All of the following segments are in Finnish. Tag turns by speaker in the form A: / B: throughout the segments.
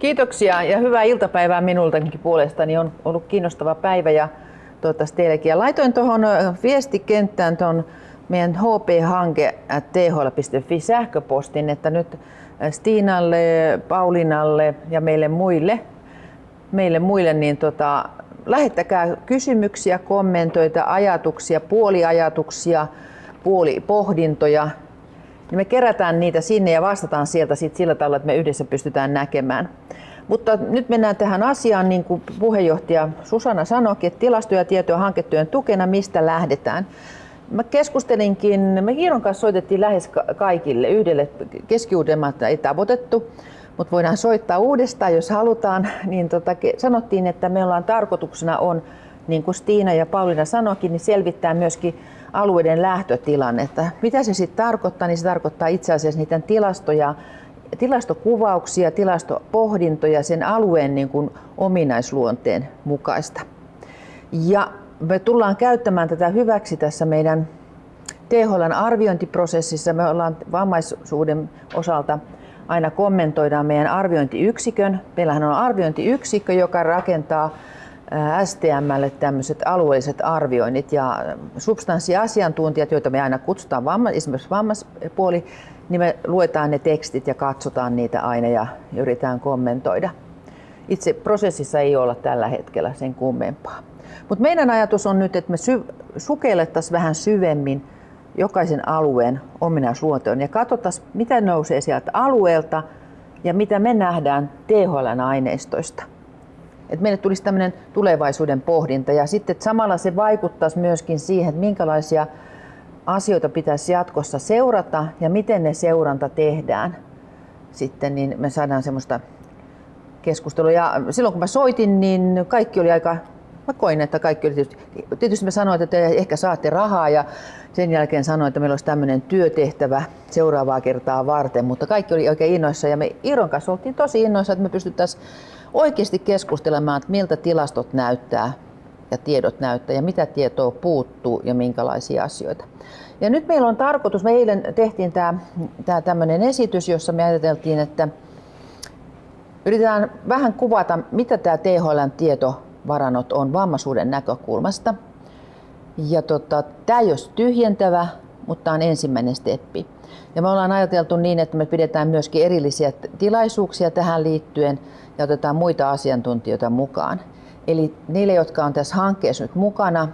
A: Kiitoksia ja hyvää iltapäivää minultakin puolestani. On ollut kiinnostava päivä ja toivottavasti teillekin. Ja laitoin tuohon viestikenttään tuon meidän HP-hanke thl.fi sähköpostin, että nyt Stiinalle, Paulinalle ja meille muille, meille muille niin tota, lähettäkää kysymyksiä, kommentoita, ajatuksia, puoliajatuksia, puolipohdintoja. Niin me kerätään niitä sinne ja vastataan sieltä sit sillä tavalla, että me yhdessä pystytään näkemään. Mutta nyt mennään tähän asiaan, niin kuin puheenjohtaja Susanna sanoi, että tilasto- ja tietoa hanketyön tukena, mistä lähdetään. Mä keskustelinkin, me Iiron kanssa soitettiin lähes kaikille, yhdelle keski ei tavoitettu, mutta voidaan soittaa uudestaan, jos halutaan. Niin tota, sanottiin, että me ollaan tarkoituksena on, niin kuin Stiina ja Pauliina sanoikin, niin selvittää myöskin alueiden lähtötilannetta. Mitä se sitten tarkoittaa? Niin se tarkoittaa itse asiassa niiden tilastoja, tilastokuvauksia, tilastopohdintoja sen alueen niin kuin ominaisluonteen mukaista. Ja me tullaan käyttämään tätä hyväksi tässä meidän THLn arviointiprosessissa. Me ollaan vammaisuuden osalta aina kommentoidaan meidän arviointiyksikön. Meillähän on arviointiyksikkö, joka rakentaa STMlle tämmöiset alueelliset arvioinnit ja substanssiasiantuntijat, joita me aina kutsutaan vamma, esimerkiksi vammaispuoli, niin me luetaan ne tekstit ja katsotaan niitä aina ja yritetään kommentoida. Itse prosessissa ei olla tällä hetkellä sen kummempaa. Mutta meidän ajatus on nyt, että me sy- sukellettaisiin vähän syvemmin jokaisen alueen ominaisluontoon ja katsotaan, mitä nousee sieltä alueelta ja mitä me nähdään THLn aineistoista. Et meille tulisi tämmöinen tulevaisuuden pohdinta ja sitten että samalla se vaikuttaisi myöskin siihen, että minkälaisia asioita pitäisi jatkossa seurata ja miten ne seuranta tehdään. Sitten niin me saadaan semmoista keskustelua. Ja silloin kun mä soitin, niin kaikki oli aika Mä koin, että kaikki oli tietysti, tietysti mä sanoin, että te ehkä saatte rahaa ja sen jälkeen sanoin, että meillä olisi tämmöinen työtehtävä seuraavaa kertaa varten, mutta kaikki oli oikein innoissa ja me Iron kanssa oltiin tosi innoissa, että me pystyttäisiin oikeasti keskustelemaan, että miltä tilastot näyttää ja tiedot näyttää ja mitä tietoa puuttuu ja minkälaisia asioita. Ja nyt meillä on tarkoitus, me eilen tehtiin tämä, tämä tämmöinen esitys, jossa me ajateltiin, että yritetään vähän kuvata, mitä tämä THLn tietovarannot on vammaisuuden näkökulmasta. Ja tota, tämä ei ole tyhjentävä, mutta tämä on ensimmäinen steppi. Ja me ollaan ajateltu niin, että me pidetään myöskin erillisiä tilaisuuksia tähän liittyen ja otetaan muita asiantuntijoita mukaan. Eli niille, jotka on tässä hankkeessa nyt mukana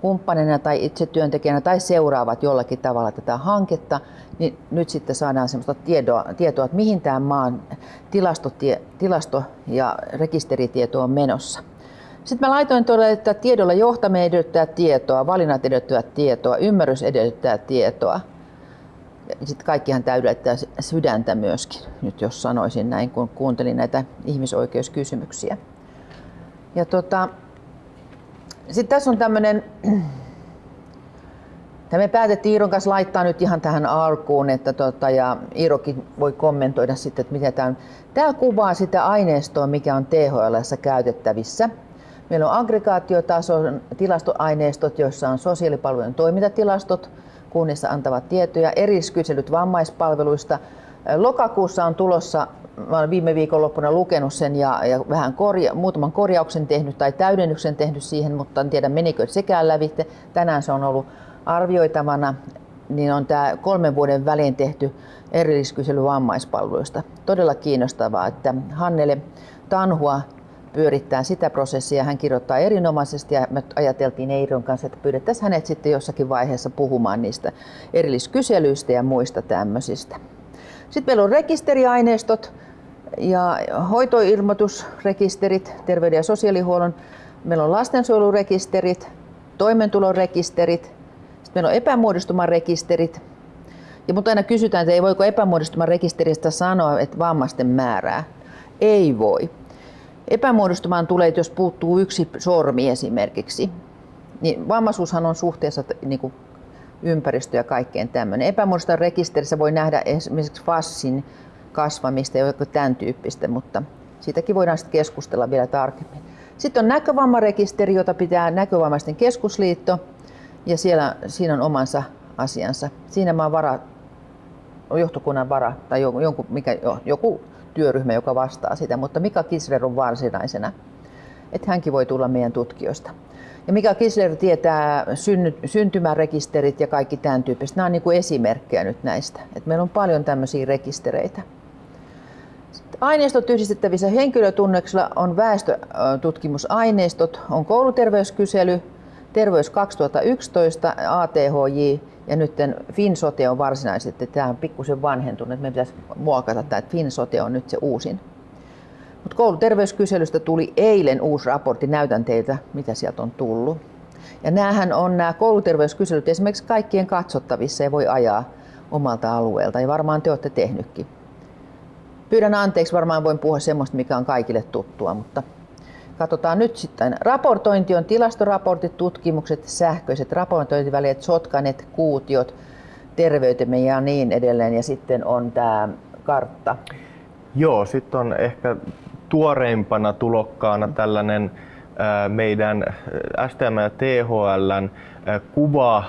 A: kumppanina tai itse työntekijänä tai seuraavat jollakin tavalla tätä hanketta, niin nyt sitten saadaan sellaista tietoa, tietoa että mihin tämä maan tilastotie, tilasto- ja rekisteritieto on menossa. Sitten mä laitoin tuolle, että tiedolla johtaminen edellyttää tietoa, valinnat edellyttävät tietoa, ymmärrys edellyttää tietoa. Sitten kaikkihan täydentää sydäntä myöskin, nyt jos sanoisin näin, kun kuuntelin näitä ihmisoikeuskysymyksiä. Ja tota, sitten tässä on tämmöinen, me päätettiin Iiron kanssa laittaa nyt ihan tähän alkuun, että tota, ja Iirokin voi kommentoida sitten, että mitä tämä. Tämä kuvaa sitä aineistoa, mikä on THL käytettävissä. Meillä on aggregaatiotason tilastoaineistot, joissa on sosiaalipalvelujen toimintatilastot, kunnissa antavat tietoja, eriskyselyt vammaispalveluista. Lokakuussa on tulossa, mä olen viime viikonloppuna lukenut sen ja, ja vähän korja, muutaman korjauksen tehnyt tai täydennyksen tehnyt siihen, mutta en tiedä menikö sekään lävitte. Tänään se on ollut arvioitavana, niin on tämä kolmen vuoden välein tehty erilliskysely vammaispalveluista. Todella kiinnostavaa, että Hannele Tanhua pyörittää sitä prosessia. Hän kirjoittaa erinomaisesti ja me ajateltiin Eiron kanssa, että pyydettäisiin hänet sitten jossakin vaiheessa puhumaan niistä erilliskyselyistä ja muista tämmöisistä. Sitten meillä on rekisteriaineistot ja hoitoilmoitusrekisterit, terveyden ja sosiaalihuollon. Meillä on lastensuojelurekisterit, toimeentulorekisterit, sitten meillä on epämuodostuman rekisterit. Ja mutta aina kysytään, että ei voiko epämuodostuman rekisteristä sanoa, että vammaisten määrää. Ei voi. Epämuodostumaan tulee, jos puuttuu yksi sormi esimerkiksi. Niin vammaisuushan on suhteessa niin kuin ympäristö ja kaikkeen tämmöinen. Epämuodostuman rekisterissä voi nähdä esimerkiksi fassin kasvamista ja tämän tyyppistä, mutta siitäkin voidaan sitten keskustella vielä tarkemmin. Sitten on näkövammarekisteri, jota pitää Näkövammaisten keskusliitto ja siellä, siinä on omansa asiansa. Siinä mä oon vara, johtokunnan vara tai joku, mikä, joku työryhmä, joka vastaa sitä, mutta Mika Kisler on varsinaisena. Että hänkin voi tulla meidän tutkijoista. Ja Mika Kisler tietää synny, syntymärekisterit ja kaikki tämän tyyppiset. Nämä on niin kuin esimerkkejä nyt näistä. Et meillä on paljon tämmöisiä rekistereitä. Aineistot yhdistettävissä henkilötunneksilla on väestötutkimusaineistot, on kouluterveyskysely, Terveys 2011, ATHJ ja nyt FinSote on varsinaisesti. Tämä on pikkusen vanhentunut, että me pitäisi muokata tämä, että FinSote on nyt se uusin. Mutta kouluterveyskyselystä tuli eilen uusi raportti, näytän teiltä mitä sieltä on tullut. Ja näähän on nämä kouluterveyskyselyt esimerkiksi kaikkien katsottavissa ja voi ajaa omalta alueelta ja varmaan te olette tehnytkin. Pyydän anteeksi, varmaan voin puhua semmoista, mikä on kaikille tuttua, mutta katsotaan nyt sitten. Raportointi on tilastoraportit, tutkimukset, sähköiset raportointivälineet, sotkanet, kuutiot, terveytemme ja niin edelleen. Ja sitten on tämä kartta.
B: Joo, sitten on ehkä tuoreimpana tulokkaana tällainen meidän STM ja THLn kuva,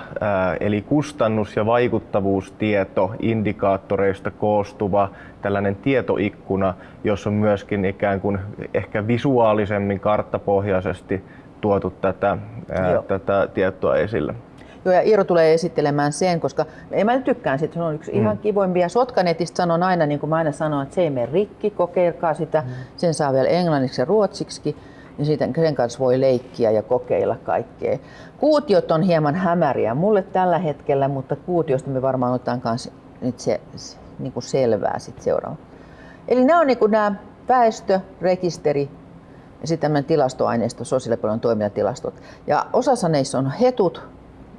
B: eli kustannus- ja vaikuttavuustieto indikaattoreista koostuva tällainen tietoikkuna, jossa on myöskin ikään kuin ehkä visuaalisemmin karttapohjaisesti tuotu tätä, tätä tietoa esille.
A: Joo, ja Iiro tulee esittelemään sen, koska en mä tykkään siitä, se on yksi mm. ihan kivoimpia. Sotkanetista sanon aina, niin kuin mä aina sanon, että se ei mene rikki, kokeilkaa sitä. Mm. Sen saa vielä englanniksi ja ruotsiksi niin siitä, sen kanssa voi leikkiä ja kokeilla kaikkea. Kuutiot on hieman hämäriä mulle tällä hetkellä, mutta kuutiosta me varmaan otetaan kanssa nyt se, se niin kuin selvää sit seuraava. Eli nämä on niin kuin nämä väestö, rekisteri ja sitten tämmöinen tilastoaineisto, sosiaalipalvelun toimintatilastot. Ja osassa näissä on hetut,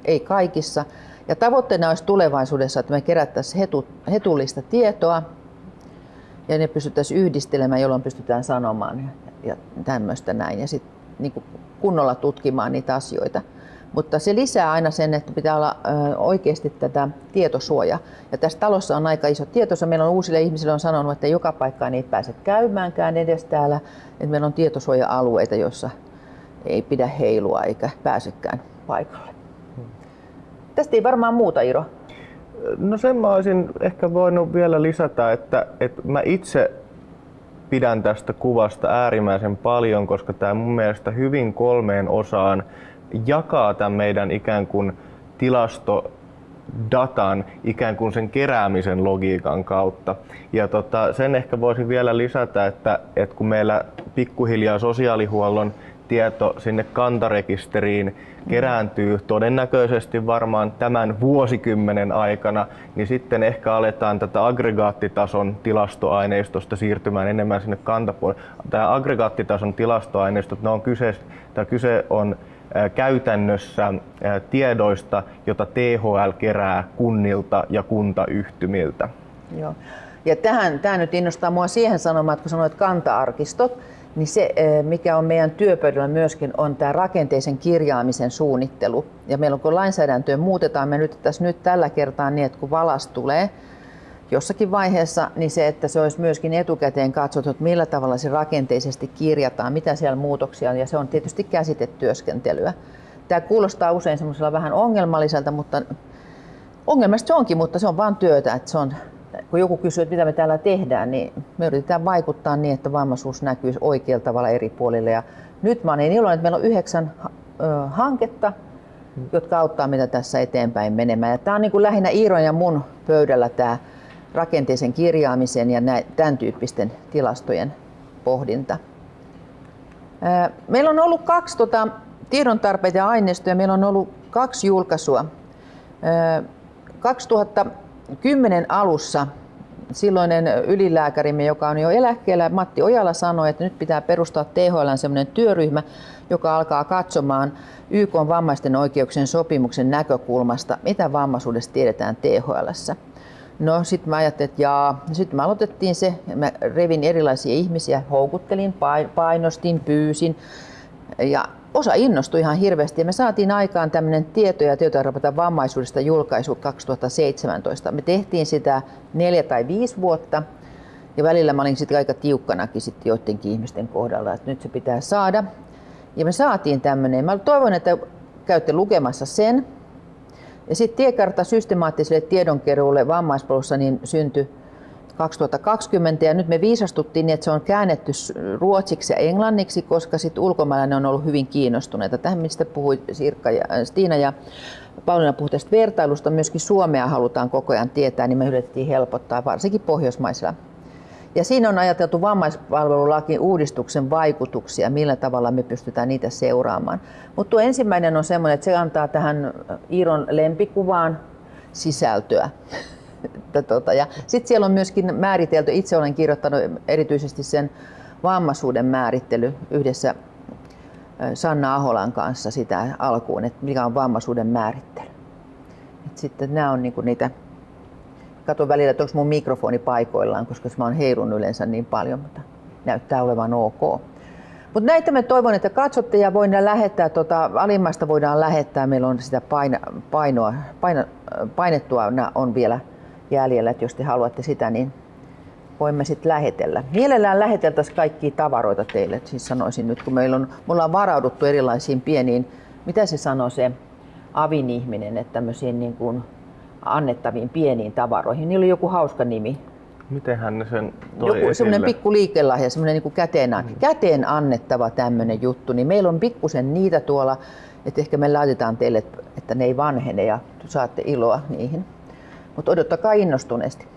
A: ei kaikissa. Ja tavoitteena olisi tulevaisuudessa, että me kerättäisiin hetu, hetullista tietoa ja ne pystyttäisiin yhdistelemään, jolloin pystytään sanomaan ja tämmöistä näin. Ja sitten niin kunnolla tutkimaan niitä asioita. Mutta se lisää aina sen, että pitää olla oikeasti tätä tietosuoja. Ja tässä talossa on aika iso tietosuoja. Meillä on uusille ihmisille on sanonut, että joka paikkaan ei pääse käymäänkään edes täällä. Että meillä on tietosuoja-alueita, joissa ei pidä heilua eikä pääsekään paikalle. Tästä ei varmaan muuta, Iro.
B: No sen mä olisin ehkä voinut vielä lisätä, että, että mä itse pidän tästä kuvasta äärimmäisen paljon, koska tämä mun mielestä hyvin kolmeen osaan jakaa tämän meidän ikään kuin tilasto datan ikään kuin sen keräämisen logiikan kautta. Ja tota, sen ehkä voisin vielä lisätä, että, että kun meillä pikkuhiljaa sosiaalihuollon tieto sinne kantarekisteriin kerääntyy todennäköisesti varmaan tämän vuosikymmenen aikana, niin sitten ehkä aletaan tätä aggregaattitason tilastoaineistosta siirtymään enemmän sinne kantapuolelle. Tämä aggregaattitason tilastoaineistot, ne on kyse, tämä kyse on käytännössä tiedoista, jota THL kerää kunnilta ja kuntayhtymiltä.
A: Joo. Ja tähän, tämä nyt innostaa mua siihen sanomaan, että kun sanoit kanta-arkistot, niin se, mikä on meidän työpöydällä myöskin, on tämä rakenteisen kirjaamisen suunnittelu. Ja meillä on, kun lainsäädäntöä muutetaan, me nyt tässä nyt tällä kertaa niin, että kun valas tulee jossakin vaiheessa, niin se, että se olisi myöskin etukäteen katsottu, että millä tavalla se rakenteisesti kirjataan, mitä siellä muutoksia on, ja se on tietysti käsitetyöskentelyä. Tämä kuulostaa usein semmoisella vähän ongelmalliselta, mutta ongelmasta se onkin, mutta se on vain työtä, että se on kun joku kysyy, että mitä me täällä tehdään, niin me yritetään vaikuttaa niin, että vammaisuus näkyy oikealla tavalla eri puolille. Ja nyt mä olen niin iloinen, että meillä on yhdeksän hanketta, jotka auttaa meitä tässä eteenpäin menemään. Ja tämä on niin kuin lähinnä Iiron ja mun pöydällä tämä rakenteisen kirjaamisen ja tämän tyyppisten tilastojen pohdinta. Meillä on ollut kaksi tota, tiedon tarpeita ja aineistoja. Meillä on ollut kaksi julkaisua. 2000 kymmenen alussa silloinen ylilääkärimme, joka on jo eläkkeellä, Matti Ojala sanoi, että nyt pitää perustaa THL sellainen työryhmä, joka alkaa katsomaan YK vammaisten oikeuksien sopimuksen näkökulmasta, mitä vammaisuudesta tiedetään THLssä. No sitten mä ajattelin, että jaa. Sitten me aloitettiin se, mä revin erilaisia ihmisiä, houkuttelin, painostin, pyysin. Ja osa innostui ihan hirveästi ja me saatiin aikaan tämmöinen tieto- ja tietoraportan vammaisuudesta julkaisu 2017. Me tehtiin sitä neljä tai viisi vuotta ja välillä mä olin sitten aika tiukkanakin sitten joidenkin ihmisten kohdalla, että nyt se pitää saada. Ja me saatiin tämmöinen. Mä toivon, että käytte lukemassa sen. Ja sitten tiekartta systemaattiselle tiedonkeruulle vammaispolussa niin syntyi 2020 ja nyt me viisastuttiin niin, että se on käännetty ruotsiksi ja englanniksi, koska sitten ulkomailla on ollut hyvin kiinnostuneita. Tähän mistä puhui Sirkka ja äh, Stiina ja Pauliina puhui tästä vertailusta, myöskin Suomea halutaan koko ajan tietää, niin me yritettiin helpottaa varsinkin pohjoismaisilla. Ja siinä on ajateltu vammaispalvelulaki uudistuksen vaikutuksia, millä tavalla me pystytään niitä seuraamaan. Mutta tuo ensimmäinen on semmoinen, että se antaa tähän Iiron lempikuvaan sisältöä. Tota, ja sitten siellä on myöskin määritelty, itse olen kirjoittanut erityisesti sen vammaisuuden määrittely yhdessä Sanna Aholan kanssa sitä alkuun, että mikä on vammaisuuden määrittely. Et sitten nämä on niinku niitä, katon välillä, että onko mun mikrofoni paikoillaan, koska mä oon heilun yleensä niin paljon, mutta näyttää olevan ok. Mutta näitä me toivon, että katsotte ja voidaan lähettää, tota, alimmasta voidaan lähettää, meillä on sitä paina, painoa, paina, painettua on vielä jäljellä, että jos te haluatte sitä, niin voimme sitten lähetellä. Mielellään läheteltäisiin kaikkia tavaroita teille, siis sanoisin nyt, kun meillä on, me ollaan varauduttu erilaisiin pieniin, mitä se sanoo se avin ihminen, että tämmöisiin niin kuin annettaviin pieniin tavaroihin. Niillä oli joku hauska nimi.
B: Miten hän sen toi
A: Joku semmoinen pikku liikelahja, semmoinen niin käteen, mm. käteen annettava tämmöinen juttu, niin meillä on pikkusen niitä tuolla, että ehkä me laitetaan teille, että ne ei vanhene ja saatte iloa niihin. Mutta odottakaa innostuneesti.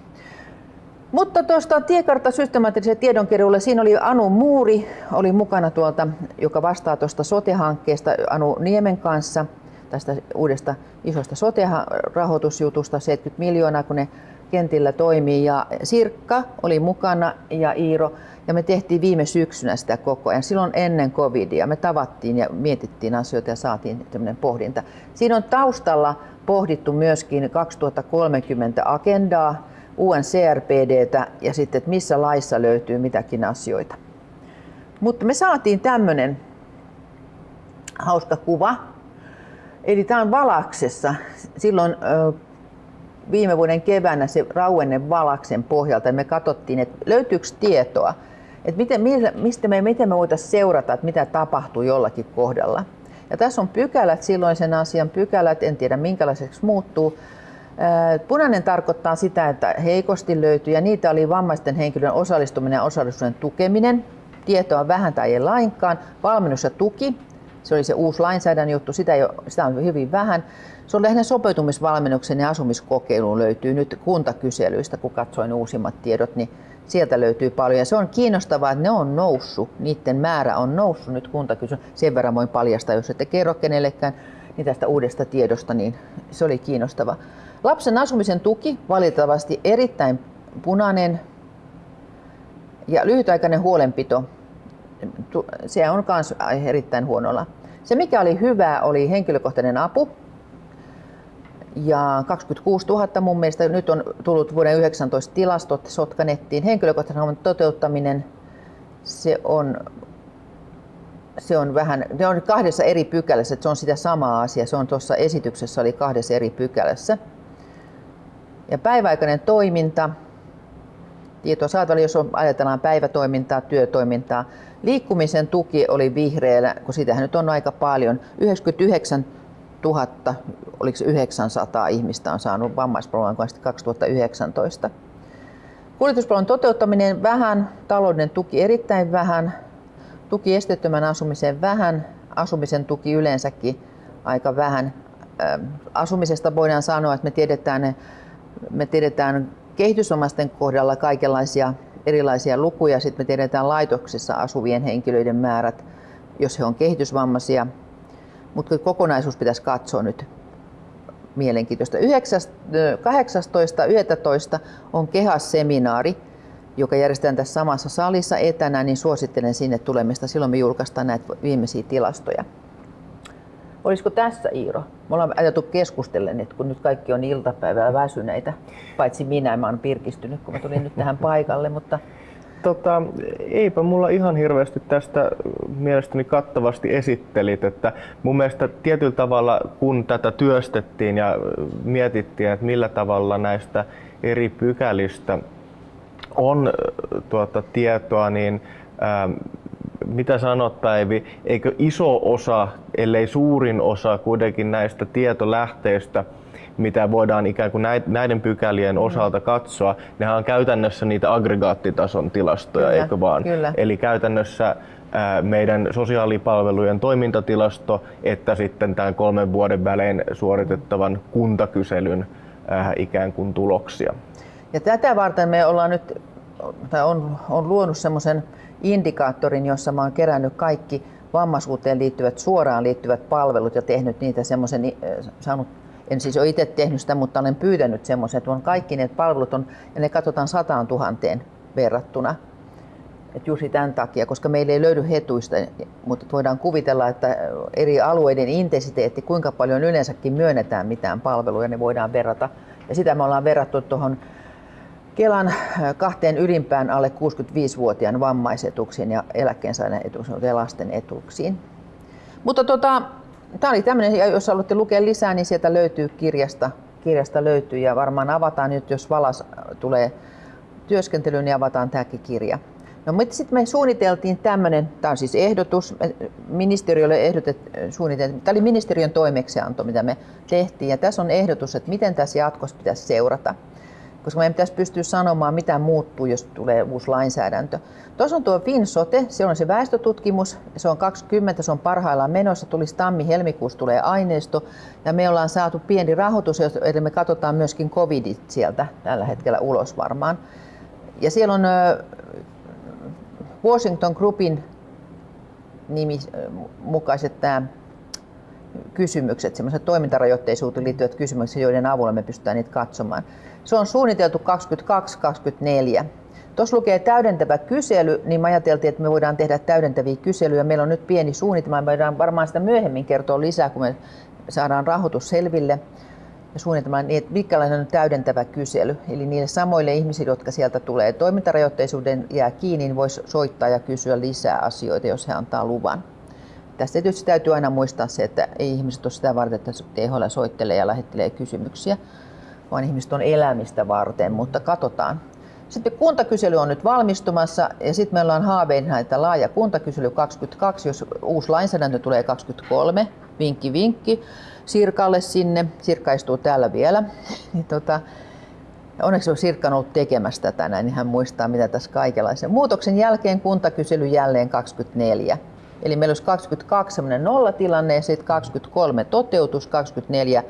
A: Mutta tuosta tiekartta systemaattisen tiedonkeruulle, siinä oli Anu Muuri, oli mukana tuolta, joka vastaa tuosta sote-hankkeesta Anu Niemen kanssa, tästä uudesta isosta sote-rahoitusjutusta, 70 miljoonaa, kun ne kentillä toimii. Ja Sirkka oli mukana ja Iiro, ja me tehtiin viime syksynä sitä koko ajan, silloin ennen covidia. Me tavattiin ja mietittiin asioita ja saatiin tämmöinen pohdinta. Siinä on taustalla pohdittu myöskin 2030 agendaa, UNCRPDtä ja sitten, että missä laissa löytyy mitäkin asioita. Mutta me saatiin tämmöinen hauska kuva. Eli tämä on Valaksessa. Silloin viime vuoden keväänä se rauenne Valaksen pohjalta. Me katsottiin, että löytyykö tietoa, että miten, mistä me, miten me voitaisiin seurata, että mitä tapahtuu jollakin kohdalla. Ja tässä on pykälät, silloin sen asian pykälät, en tiedä minkälaiseksi muuttuu. Punainen tarkoittaa sitä, että heikosti löytyy ja niitä oli vammaisten henkilön osallistuminen ja osallisuuden tukeminen. Tietoa vähän tai ei lainkaan. Valmennus ja tuki, se oli se uusi lainsäädännön juttu, sitä, jo, sitä on hyvin vähän. Se on lähinnä sopeutumisvalmennuksen ja asumiskokeiluun löytyy nyt kuntakyselyistä, kun katsoin uusimmat tiedot, niin sieltä löytyy paljon. Ja se on kiinnostavaa, että ne on noussut, niiden määrä on noussut nyt kuntakysely. Sen verran voin paljastaa, jos ette kerro kenellekään niin tästä uudesta tiedosta, niin se oli kiinnostava. Lapsen asumisen tuki valitettavasti erittäin punainen ja lyhytaikainen huolenpito, se on myös erittäin huonolla. Se mikä oli hyvää oli henkilökohtainen apu, ja 26 000 mun mielestä nyt on tullut vuoden 19 tilastot Sotkanettiin. Henkilökohtaisen toteuttaminen, se on, se on vähän, ne on kahdessa eri pykälässä, että se on sitä samaa asiaa. Se on tuossa esityksessä oli kahdessa eri pykälässä. Ja päiväaikainen toiminta, tietoa saatavilla, jos on, ajatellaan päivätoimintaa, työtoimintaa. Liikkumisen tuki oli vihreällä, kun sitähän nyt on aika paljon. 99 000, oliko 900 ihmistä on saanut vammaispalvelun 2019. Kuljetuspalvelun toteuttaminen vähän, talouden tuki erittäin vähän, tuki esteettömän asumiseen vähän, asumisen tuki yleensäkin aika vähän. Asumisesta voidaan sanoa, että me tiedetään, me tiedetään kehitysomaisten kohdalla kaikenlaisia erilaisia lukuja, sitten me tiedetään laitoksissa asuvien henkilöiden määrät, jos he on kehitysvammaisia, mutta kokonaisuus pitäisi katsoa nyt mielenkiintoista. 18.11. on KEHAS-seminaari, joka järjestetään tässä samassa salissa etänä, niin suosittelen sinne tulemista. Silloin me julkaistaan näitä viimeisiä tilastoja. Olisiko tässä Iiro? Me ollaan ajatu keskustellen, että kun nyt kaikki on iltapäivällä väsyneitä, paitsi minä, mä oon pirkistynyt, kun mä tulin nyt tähän paikalle, mutta
B: Tota, eipä mulla ihan hirveästi tästä mielestäni kattavasti esittelit, että mun mielestä tietyllä tavalla kun tätä työstettiin ja mietittiin, että millä tavalla näistä eri pykälistä on tuota, tietoa, niin ää, mitä sanot Päivi, eikö iso osa, ellei suurin osa kuitenkin näistä tietolähteistä, mitä voidaan ikään kuin näiden pykälien mm. osalta katsoa, nehän on käytännössä niitä aggregaattitason tilastoja,
A: kyllä,
B: eikö vaan?
A: Kyllä.
B: Eli käytännössä meidän sosiaalipalvelujen toimintatilasto, että sitten tämän kolmen vuoden välein suoritettavan kuntakyselyn ikään kuin tuloksia.
A: Ja tätä varten me ollaan nyt, tai on, on luonut semmoisen indikaattorin, jossa mä oon kerännyt kaikki vammaisuuteen liittyvät, suoraan liittyvät palvelut ja tehnyt niitä semmoisen, saanut en siis ole itse tehnyt sitä, mutta olen pyytänyt semmoisen, että on kaikki ne palvelut on, ja ne katsotaan sataan tuhanteen verrattuna. Et juuri tämän takia, koska meillä ei löydy hetuista, mutta voidaan kuvitella, että eri alueiden intensiteetti, kuinka paljon yleensäkin myönnetään mitään palveluja, ne voidaan verrata. Ja sitä me ollaan verrattu tuohon Kelan kahteen ylimpään alle 65-vuotiaan vammaisetuksiin ja eläkkeensaajan etuuksiin ja lasten etuuksiin. Mutta tota, tämä oli tämmöinen, jos haluatte lukea lisää, niin sieltä löytyy kirjasta, kirjasta löytyy ja varmaan avataan nyt, jos Valas tulee työskentelyyn, niin avataan tämäkin kirja. No, mutta sitten me suunniteltiin tämmöinen, tämä on siis ehdotus, ministeriölle ehdotet, suunniteltiin, tämä oli ministeriön toimeksianto, mitä me tehtiin, ja tässä on ehdotus, että miten tässä jatkossa pitäisi seurata koska meidän pitäisi pystyä sanomaan, mitä muuttuu, jos tulee uusi lainsäädäntö. Tuossa on tuo FinSote, se on se väestötutkimus, se on 20, se on parhaillaan menossa, tulisi tammi-helmikuussa tulee aineisto, ja me ollaan saatu pieni rahoitus, eli me katsotaan myöskin covidit sieltä tällä hetkellä ulos varmaan. Ja siellä on Washington Groupin nimi mukaiset tämä kysymykset, semmoiset toimintarajoitteisuuteen liittyvät kysymykset, joiden avulla me pystytään niitä katsomaan. Se on suunniteltu 22-24. Tuossa lukee täydentävä kysely, niin me ajateltiin, että me voidaan tehdä täydentäviä kyselyjä. Meillä on nyt pieni suunnitelma, me voidaan varmaan sitä myöhemmin kertoa lisää, kun me saadaan rahoitus selville ja suunnitelma, niin että mikälainen on täydentävä kysely. Eli niille samoille ihmisille, jotka sieltä tulee toimintarajoitteisuuden jää kiinni, niin voisi soittaa ja kysyä lisää asioita, jos he antaa luvan. Tästä tietysti täytyy aina muistaa se, että ei ihmiset ole sitä varten, että THL soittelee ja lähettelee kysymyksiä, vaan ihmiset on elämistä varten, mutta katsotaan. Sitten kuntakysely on nyt valmistumassa ja sitten meillä on haaveina, että laaja kuntakysely 22, jos uusi lainsäädäntö tulee 23, vinkki vinkki Sirkalle sinne, Sirkka istuu täällä vielä. niin tota, onneksi on Sirkka ollut tekemässä tätä näin, niin hän muistaa mitä tässä kaikenlaisen. Muutoksen jälkeen kuntakysely jälleen 24. Eli meillä olisi 22 sellainen nollatilanne ja sitten 23 toteutus, 24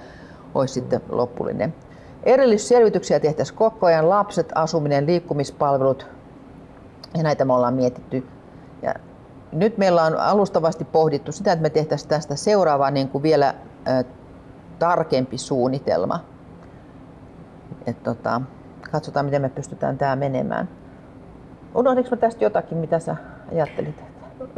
A: olisi sitten loppullinen. Erillisselvityksiä tehtäisiin koko ajan, lapset, asuminen, liikkumispalvelut ja näitä me ollaan mietitty. Ja nyt meillä on alustavasti pohdittu sitä, että me tehtäisiin tästä seuraava niin kuin vielä tarkempi suunnitelma. Et tota, katsotaan, miten me pystytään tämä menemään. Unohdinko tästä jotakin, mitä sä ajattelit?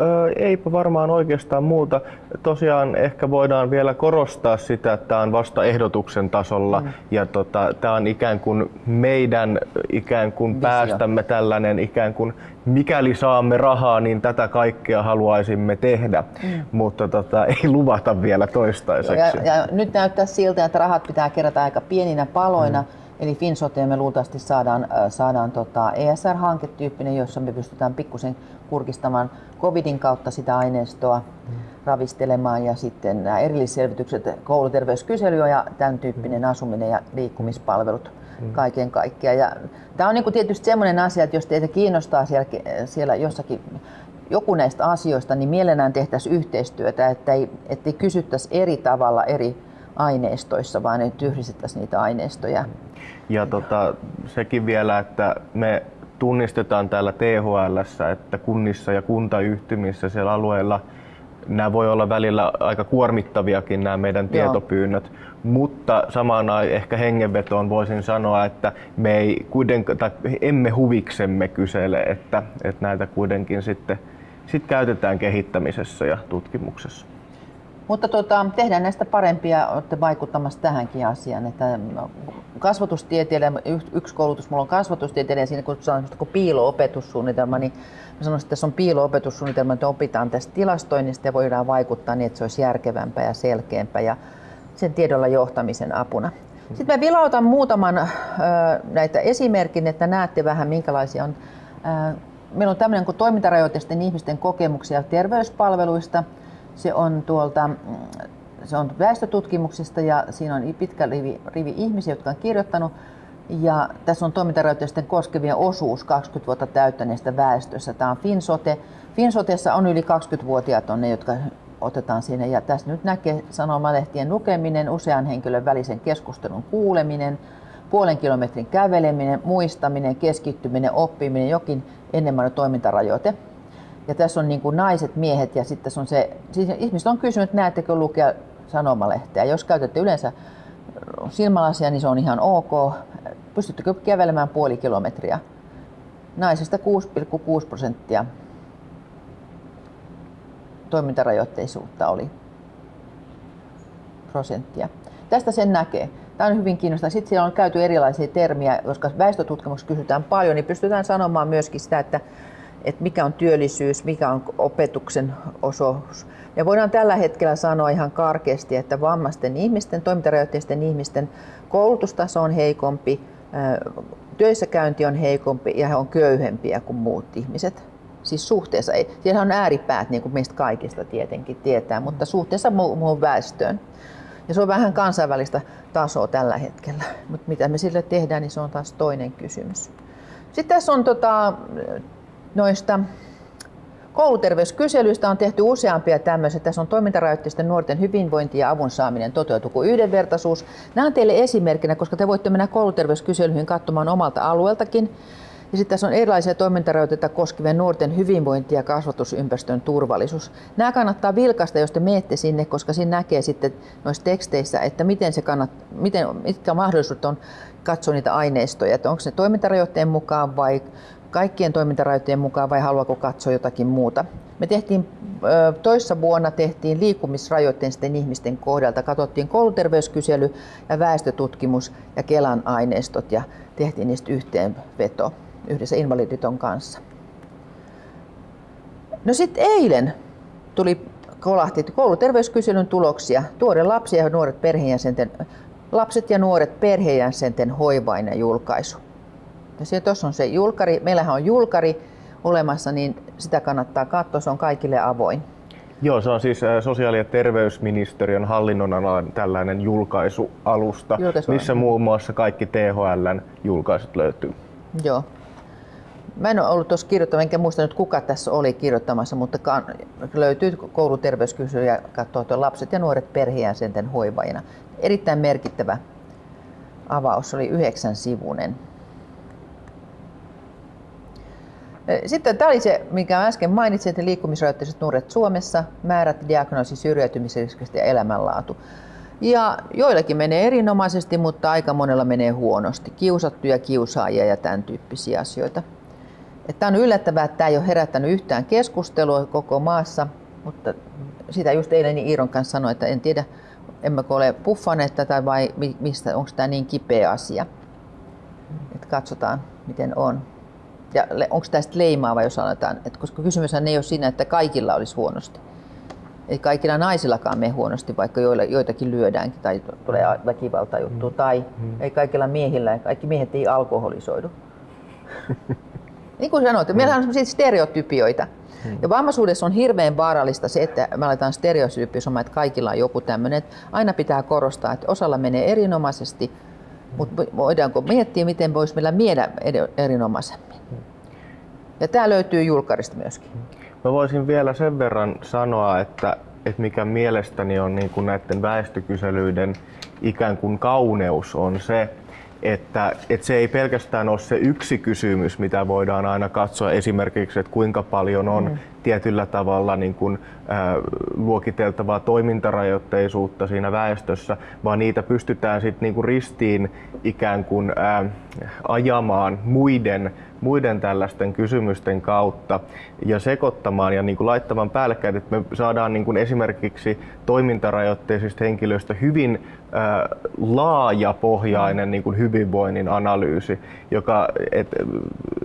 B: Öö, eipä varmaan oikeastaan muuta. Tosiaan ehkä voidaan vielä korostaa sitä, että tämä on vasta ehdotuksen tasolla mm. ja tota, tämä on ikään kuin meidän ikään kuin Visio. päästämme tällainen ikään kuin mikäli saamme rahaa, niin tätä kaikkea haluaisimme tehdä, mm. mutta tota, ei luvata vielä toistaiseksi.
A: Ja, ja nyt näyttää siltä, että rahat pitää kerätä aika pieninä paloina. Mm. Eli Finsoteen me luultavasti saadaan, saadaan tota ESR-hanketyyppinen, jossa me pystytään pikkusen kurkistamaan covidin kautta sitä aineistoa mm. ravistelemaan ja sitten nämä erillisselvitykset, kouluterveyskysely ja tämän tyyppinen asuminen ja liikkumispalvelut mm. kaiken kaikkiaan. Ja tämä on niin tietysti sellainen asia, että jos teitä kiinnostaa siellä, siellä jossakin joku näistä asioista, niin mielellään tehtäisiin yhteistyötä, että ei, ettei kysyttäisi eri tavalla eri aineistoissa, vaan että yhdistettäisiin niitä aineistoja.
B: Ja tota, sekin vielä, että me tunnistetaan täällä THL, että kunnissa ja kuntayhtymissä siellä alueella nämä voi olla välillä aika kuormittaviakin nämä meidän Joo. tietopyynnöt, mutta samaan ehkä hengenvetoon voisin sanoa, että me ei kuitenkaan, tai emme huviksemme kysele, että, että näitä kuitenkin sitten sit käytetään kehittämisessä ja tutkimuksessa.
A: Mutta tota, tehdään näistä parempia, olette vaikuttamassa tähänkin asiaan. Että kasvatustieteilijä, yksi koulutus mulla on kasvatustieteilijä, siinä kun sanon kun piilo-opetussuunnitelma, niin mä sanoisin, että tässä on piilo-opetussuunnitelma, että opitaan tästä tilastoinnista ja voidaan vaikuttaa niin, että se olisi järkevämpää ja selkeämpää ja sen tiedolla johtamisen apuna. Sitten mä vilautan muutaman näitä esimerkin, että näette vähän minkälaisia on. Meillä on tämmöinen kuin toimintarajoitteisten ihmisten kokemuksia terveyspalveluista. Se on tuolta mm, se on väestötutkimuksista ja siinä on pitkä rivi, rivi ihmisiä, jotka on kirjoittanut. Ja tässä on toimintarajoitteisten koskevien osuus 20 vuotta täyttäneestä väestössä. Tämä on Finsote. Finsotessa on yli 20-vuotiaat on ne, jotka otetaan sinne. Ja tässä nyt näkee sanomalehtien lukeminen, usean henkilön välisen keskustelun kuuleminen, puolen kilometrin käveleminen, muistaminen, keskittyminen, oppiminen, jokin enemmän toimintarajoite. Ja tässä on niin kuin naiset, miehet ja sitten on se, siis ihmiset on kysynyt, näettekö lukea sanomalehteä. Jos käytätte yleensä silmälasia, niin se on ihan ok. Pystyttekö kävelemään puoli kilometriä? Naisista 6,6 prosenttia toimintarajoitteisuutta oli prosenttia. Tästä sen näkee. Tämä on hyvin kiinnostavaa. Sitten siellä on käyty erilaisia termiä, koska väestötutkimuksessa kysytään paljon, niin pystytään sanomaan myöskin sitä, että, että mikä on työllisyys, mikä on opetuksen osuus. Ja voidaan tällä hetkellä sanoa ihan karkeasti, että vammaisten ihmisten, toimintarajoitteisten ihmisten koulutustaso on heikompi, työssäkäynti on heikompi ja he on köyhempiä kuin muut ihmiset. Siis suhteessa, ei. siellä on ääripäät, niin kuin meistä kaikista tietenkin tietää, mutta suhteessa muuhun väestöön. Ja se on vähän kansainvälistä tasoa tällä hetkellä. Mutta mitä me sille tehdään, niin se on taas toinen kysymys. Sitten tässä on tota, noista kouluterveyskyselyistä on tehty useampia tämmöisiä. Tässä on toimintarajoitteisten nuorten hyvinvointi ja avun saaminen toteutuu yhdenvertaisuus. Nämä on teille esimerkkinä, koska te voitte mennä kouluterveyskyselyihin katsomaan omalta alueeltakin. Ja sitten tässä on erilaisia toimintarajoitteita koskevien nuorten hyvinvointi ja kasvatusympäristön turvallisuus. Nämä kannattaa vilkaista, jos te menette sinne, koska siinä näkee sitten noissa teksteissä, että miten se kannat, miten, mitkä mahdollisuudet on katsoa niitä aineistoja, että onko se toimintarajoitteen mukaan vai kaikkien toimintarajoitteen mukaan vai haluaako katsoa jotakin muuta. Me tehtiin toissa vuonna tehtiin liikkumisrajoitteisten ihmisten kohdalta, katsottiin kouluterveyskysely ja väestötutkimus ja Kelan aineistot ja tehtiin niistä yhteenveto yhdessä Invaliditon kanssa. No sitten eilen tuli kolahti kouluterveyskyselyn tuloksia. Tuore lapsi ja nuoret perheenjäsenten, lapset ja nuoret perheenjäsenten hoivainen julkaisu. Ja tuossa on se julkari. Meillähän on julkari olemassa, niin sitä kannattaa katsoa. Se on kaikille avoin.
B: Joo, se on siis sosiaali- ja terveysministeriön hallinnonalan tällainen julkaisualusta, missä muun muassa kaikki THLn julkaisut löytyy.
A: Joo. Mä en ole ollut tuossa kirjoittamassa, enkä muista nyt kuka tässä oli kirjoittamassa, mutta löytyy kouluterveyskysely ja katsoo lapset ja nuoret perheenjäsenten hoivajina. Erittäin merkittävä avaus, oli yhdeksän sivunen. Sitten tämä oli se, mikä äsken mainitsin, että liikkumisrajoitteiset nuoret Suomessa, määrät, diagnoosi, syrjäytymisriskistä ja elämänlaatu. Ja joillakin menee erinomaisesti, mutta aika monella menee huonosti. Kiusattuja, kiusaajia ja tämän tyyppisiä asioita. Tämä on yllättävää, että tämä ei ole herättänyt yhtään keskustelua koko maassa, mutta sitä just eilen niin Iiron kanssa sanoin, että en tiedä, emmekö ole puffaneet tätä vai mistä, onko tämä niin kipeä asia. Että katsotaan, miten on. Ja onko tästä leimaava, jos sanotaan, että koska kysymys ei ole siinä, että kaikilla olisi huonosti. Ei kaikilla naisillakaan mene huonosti, vaikka joilla, joitakin lyödäänkin tai tulee juttu. Mm. Tai mm. ei kaikilla miehillä, kaikki miehet ei alkoholisoidu. niin kuin sanoit, mm. meillä on sellaisia stereotypioita. Mm. Ja vammaisuudessa on hirveän vaarallista se, että me aletaan stereotypisomaan, että kaikilla on joku tämmöinen. Aina pitää korostaa, että osalla menee erinomaisesti, mutta voidaanko miettiä, miten voisi meillä miedä erinomaisemmin. Ja tämä löytyy julkarista myöskin.
B: Mä voisin vielä sen verran sanoa, että, että mikä mielestäni on niin kuin näiden väestökyselyiden ikään kuin kauneus on se, että, että se ei pelkästään ole se yksi kysymys, mitä voidaan aina katsoa esimerkiksi, että kuinka paljon on mm. tietyllä tavalla niin kuin, äh, luokiteltavaa toimintarajoitteisuutta siinä väestössä, vaan niitä pystytään sitten niin kuin ristiin ikään kuin äh, ajamaan muiden muiden tällaisten kysymysten kautta ja sekoittamaan ja niin kuin laittamaan päällekkäin, että me saadaan niin kuin esimerkiksi toimintarajoitteisista henkilöistä hyvin äh, laajapohjainen niin kuin hyvinvoinnin analyysi, joka et,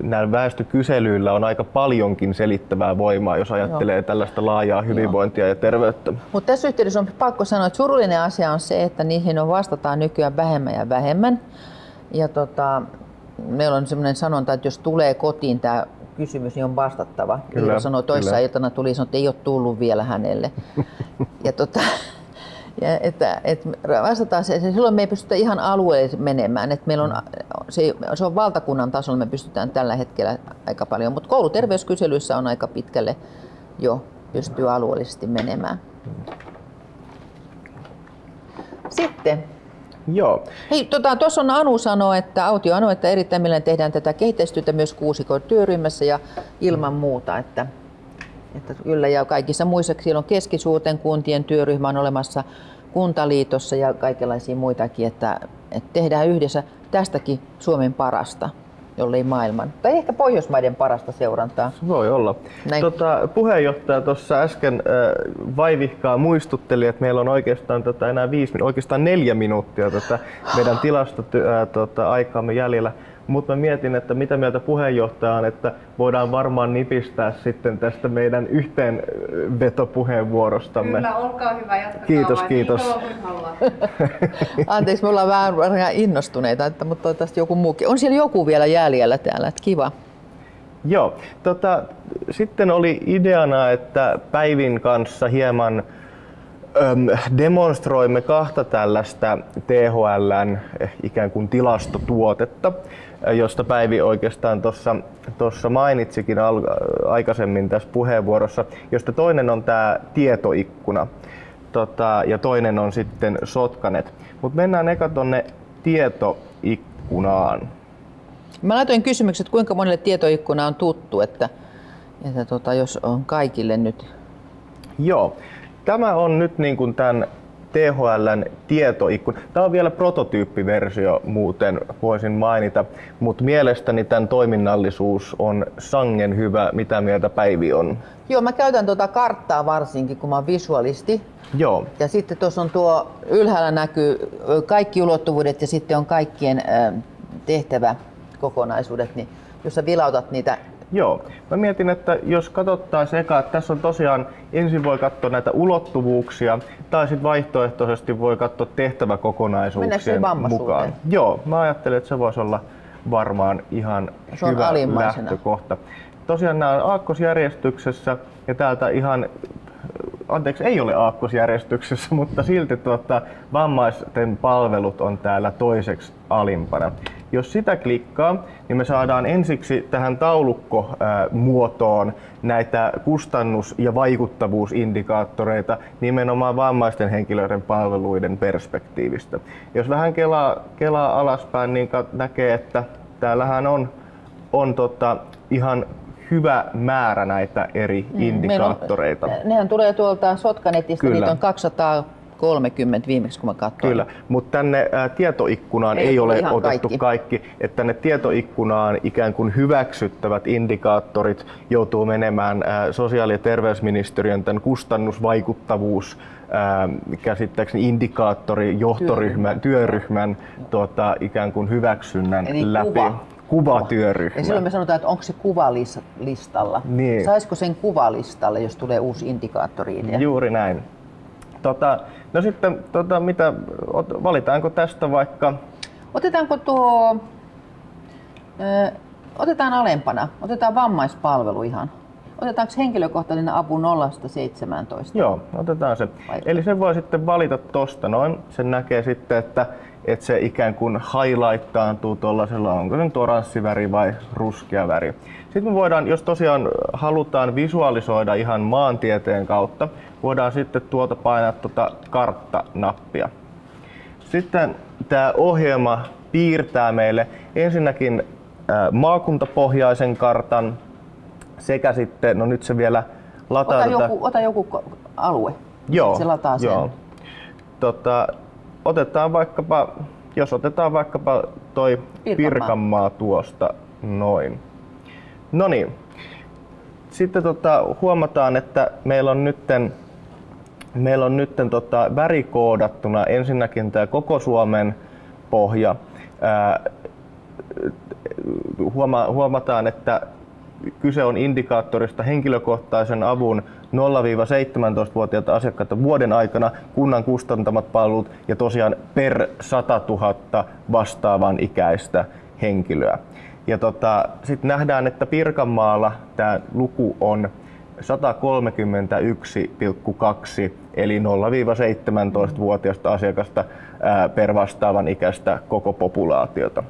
B: näillä väestökyselyillä on aika paljonkin selittävää voimaa, jos ajattelee Joo. tällaista laajaa hyvinvointia Joo. ja terveyttä.
A: Mutta tässä yhteydessä on pakko sanoa, että surullinen asia on se, että niihin on vastataan nykyään vähemmän ja vähemmän. Ja tota, meillä on sellainen sanonta, että jos tulee kotiin tämä kysymys, niin on vastattava.
B: Kyllä,
A: Kyllä, sanoi toissa
B: kyllä.
A: iltana tuli, sanoi, että ei ole tullut vielä hänelle. ja tota, ja että, että vastataan se, se, silloin me ei pystytä ihan alueelle menemään. Että meillä on, se, se on valtakunnan tasolla, me pystytään tällä hetkellä aika paljon, mutta kouluterveyskyselyissä on aika pitkälle jo pystyy alueellisesti menemään. Sitten
B: Joo.
A: Hei, tuossa tota, on Anu sanoo, että Autio Anu, että erittäin mielellään tehdään tätä kehitystyötä myös kuusikon työryhmässä ja ilman muuta, että, että kyllä ja kaikissa muissa, siellä on keskisuurten kuntien työryhmä on olemassa kuntaliitossa ja kaikenlaisia muitakin, että, että tehdään yhdessä tästäkin Suomen parasta, jollei maailman, tai ehkä Pohjoismaiden parasta seurantaa.
B: Se voi olla.
A: Näin.
B: Tota, puheenjohtaja tuossa äsken äh, vaivihkaa muistutteli, että meillä on oikeastaan tota, enää viisi, oikeastaan neljä minuuttia tätä meidän tilastoaikaa äh, tota, aikaamme jäljellä. Mutta mä mietin, että mitä mieltä puheenjohtaja on, että voidaan varmaan nipistää sitten tästä meidän yhteenvetopuheenvuorostamme.
C: Kyllä, olkaa hyvä, jatkakaa
B: Kiitos,
C: vain
B: kiitos.
C: niin kuin haluatte.
A: Anteeksi, me ollaan vähän, vähän innostuneita, että, mutta toivottavasti joku muukin. On siellä joku vielä jäljellä täällä, että kiva.
B: Joo. Tota, sitten oli ideana, että Päivin kanssa hieman demonstroimme kahta tällaista THLn eh, ikään kuin tilastotuotetta, eh, josta Päivi oikeastaan tuossa mainitsikin al- aikaisemmin tässä puheenvuorossa, josta toinen on tämä tietoikkuna tota, ja toinen on sitten Sotkanet. Mutta mennään eka tonne tietoikkunaan.
A: Mä laitoin kysymykset, kuinka monelle tietoikkuna on tuttu, että, että tota, jos on kaikille nyt.
B: Joo. Tämä on nyt niin kuin tämän THLn tietoikkuna. Tämä on vielä prototyyppiversio muuten, voisin mainita, mutta mielestäni tämän toiminnallisuus on sangen hyvä. Mitä mieltä Päivi on?
A: Joo, mä käytän tuota karttaa varsinkin, kun mä oon visualisti.
B: Joo,
A: Ja sitten tuossa on tuo ylhäällä näkyy kaikki ulottuvuudet ja sitten on kaikkien ö, tehtäväkokonaisuudet, niin jos sä vilautat niitä
B: Joo. Mä mietin, että jos katsottaisiin eka, että tässä on tosiaan, ensin voi katsoa näitä ulottuvuuksia, tai sitten vaihtoehtoisesti voi katsoa tehtäväkokonaisuuksien mukaan. Joo, mä ajattelin, että se voisi olla varmaan ihan
A: Se
B: hyvä lähtökohta. Tosiaan nämä on aakkosjärjestyksessä, ja täältä ihan anteeksi, ei ole aakkosjärjestyksessä, mutta silti tuota, vammaisten palvelut on täällä toiseksi alimpana. Jos sitä klikkaa, niin me saadaan ensiksi tähän taulukkomuotoon näitä kustannus- ja vaikuttavuusindikaattoreita nimenomaan vammaisten henkilöiden palveluiden perspektiivistä. Jos vähän kelaa, kelaa alaspäin, niin näkee, että täällähän on, on tota, ihan hyvä määrä näitä eri indikaattoreita.
A: Meillä On, nehän tulee tuolta Sotkanetista,
B: Kyllä.
A: niitä on 230 viimeksi kun mä katsoin.
B: Kyllä, mutta tänne tietoikkunaan
A: Ei
B: ei, ole otettu
A: kaikki.
B: kaikki. Että tänne tietoikkunaan ikään kuin hyväksyttävät indikaattorit joutuu menemään ää, sosiaali- ja terveysministeriön tämän kustannusvaikuttavuus ää, käsittääkseni indikaattori johtoryhmän, työryhmän tuota, ikään kuin hyväksynnän
A: Eli
B: läpi.
A: kuva.
B: Kuvatyöryhmä.
A: Ja silloin me sanotaan, että onko se kuvalistalla.
B: Niin.
A: Saisiko sen kuvalistalle, jos tulee uusi indikaattori-idea?
B: Juuri näin. Tota, no sitten, tota, mitä, ot- valitaanko tästä vaikka
A: Otetaanko tuo, ö, otetaan alempana, otetaan vammaispalvelu ihan. Otetaanko henkilökohtainen apu 0-17?
B: Joo, otetaan se.
A: Vai-
B: Eli sen voi sitten valita tosta noin. Sen näkee sitten, että, että se ikään kuin highlightaantuu tuollaisella, onko se nyt oranssiväri vai ruskea väri. Sitten me voidaan, jos tosiaan halutaan visualisoida ihan maantieteen kautta, voidaan sitten tuolta painaa tuota kartta-nappia. Sitten tämä ohjelma piirtää meille ensinnäkin maakuntapohjaisen kartan sekä sitten, no nyt se vielä lataa
A: Ota
B: tätä-
A: joku, ota joku alue.
B: Joo,
A: Se lataa sen.
B: Joo. Tota, otetaan vaikkapa, jos otetaan vaikkapa toi
A: Pirkanmaa.
B: Pirkanmaa, tuosta noin. No niin. Sitten tota, huomataan, että meillä on nytten, meillä on nytten tota, värikoodattuna ensinnäkin tämä koko Suomen pohja. Ää, huoma- huomataan, että kyse on indikaattorista henkilökohtaisen avun 0-17-vuotiaita asiakkaita vuoden aikana kunnan kustantamat palvelut ja tosiaan per 100 000 vastaavan ikäistä henkilöä. Ja tota, sitten nähdään, että Pirkanmaalla tämä luku on 131,2 eli 0-17-vuotiaista asiakasta per vastaavan ikäistä koko populaatiota.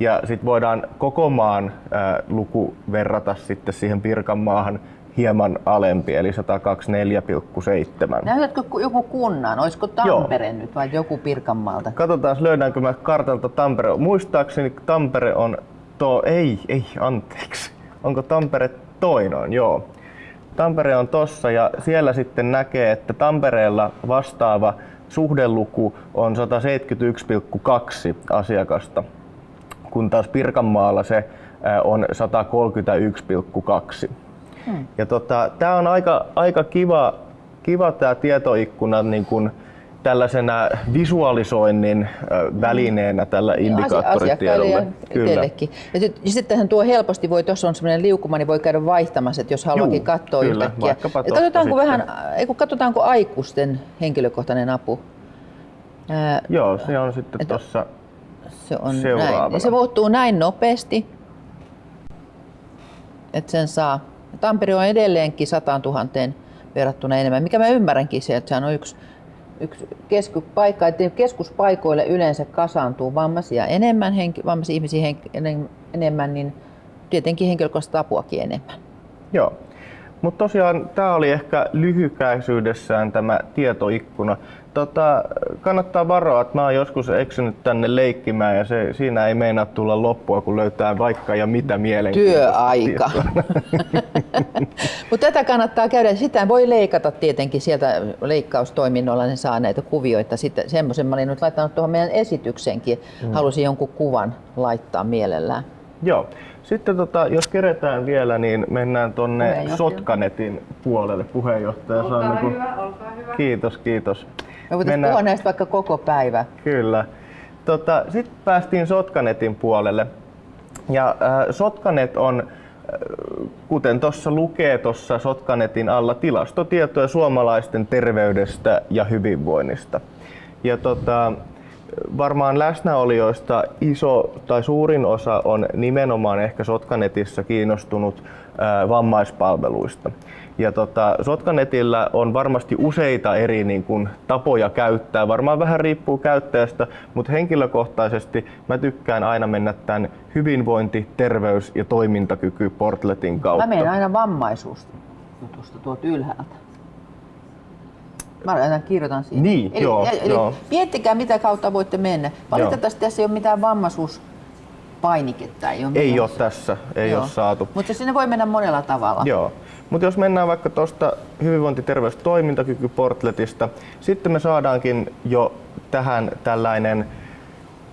B: Ja sitten voidaan koko maan luku verrata sitten siihen Pirkanmaahan hieman alempi, eli 124,7.
A: Näytätkö ku- joku kunnan? Olisiko Tampere Joo. nyt vai joku Pirkanmaalta?
B: Katsotaan, löydäänkö mä kartalta Tampere. Muistaakseni Tampere on to... Ei, ei, anteeksi. Onko Tampere toinoin? Joo. Tampere on tossa ja siellä sitten näkee, että Tampereella vastaava suhdeluku on 171,2 asiakasta, kun taas Pirkanmaalla se on 131,2. Hmm. Ja tota, tämä on aika, aika kiva, kiva tämä tietoikkuna niin kun tällaisena visualisoinnin välineenä tällä indikaattoritiedolla.
A: Asiakkaille ja itsellekin. Ja sit- ja sittenhän tuo helposti voi, tuossa on semmoinen liukuma, niin voi käydä vaihtamassa, että jos haluakin
B: Juu,
A: katsoa
B: kyllä,
A: yhtäkkiä.
B: tosta
A: katsotaanko,
B: sitten.
A: vähän, ei kun katsotaanko aikuisten henkilökohtainen apu? Ää,
B: Joo, se on sitten tuossa
A: se on näin. Se muuttuu näin nopeasti, että sen saa. Tampere on edelleenkin 100 000 verrattuna enemmän, mikä mä ymmärränkin se, että sehän on yksi, yksi keskuspaikka, että keskuspaikoille yleensä kasaantuu vammaisia enemmän, henki, vammaisia ihmisiä henk, enem- enemmän, niin tietenkin henkilökohtaista apuakin enemmän.
B: Joo. Mutta tosiaan tämä oli ehkä lyhykäisyydessään tämä tietoikkuna. Tota, kannattaa varoa, että mä oon joskus eksynyt tänne leikkimään ja se, siinä ei meinaa tulla loppua, kun löytää vaikka ja mitä mielenkiintoista.
A: Työaika. Mutta tätä kannattaa käydä. Sitä voi leikata tietenkin sieltä leikkaustoiminnolla, ne saa näitä kuvioita. Sitten semmoisen mä olin nyt laittanut tuohon meidän esitykseenkin. Mm. Halusin jonkun kuvan laittaa mielellään.
B: Joo. Sitten tota, jos keretään vielä, niin mennään tonne
A: Puheenjohtaja.
B: Sotkanetin puolelle. Puheenjohtaja saa
C: Olkaa
B: niinku-
C: hyvä, olkaa hyvä.
B: Kiitos, kiitos.
A: Me voitaisiin puhua näistä vaikka koko päivä.
B: Kyllä. Tota, Sitten päästiin Sotkanetin puolelle. Ja äh, Sotkanet on, äh, kuten tuossa lukee tuossa Sotkanetin alla, tilastotietoja suomalaisten terveydestä ja hyvinvoinnista. Ja tota, varmaan läsnäolijoista iso tai suurin osa on nimenomaan ehkä Sotkanetissa kiinnostunut ää, vammaispalveluista. Ja tota, Sotkanetillä on varmasti useita eri niin kuin, tapoja käyttää, varmaan vähän riippuu käyttäjästä, mutta henkilökohtaisesti mä tykkään aina mennä tämän hyvinvointi, terveys ja toimintakyky portletin kautta.
A: Mä menen aina vammaisuus jutusta tuolta ylhäältä. Mä aina kirjoitan siihen.
B: Niin,
A: eli,
B: joo,
A: eli
B: joo.
A: miettikää mitä kautta voitte mennä. Valitettavasti tässä ei ole mitään vammaisuuspainiketta. Ei ole,
B: Ei ole tässä, ei ole saatu.
A: Mutta sinne voi mennä monella tavalla.
B: Joo. Mutta jos mennään vaikka tuosta hyvinvointi, terveys, toimintakyky portletista, sitten me saadaankin jo tähän tällainen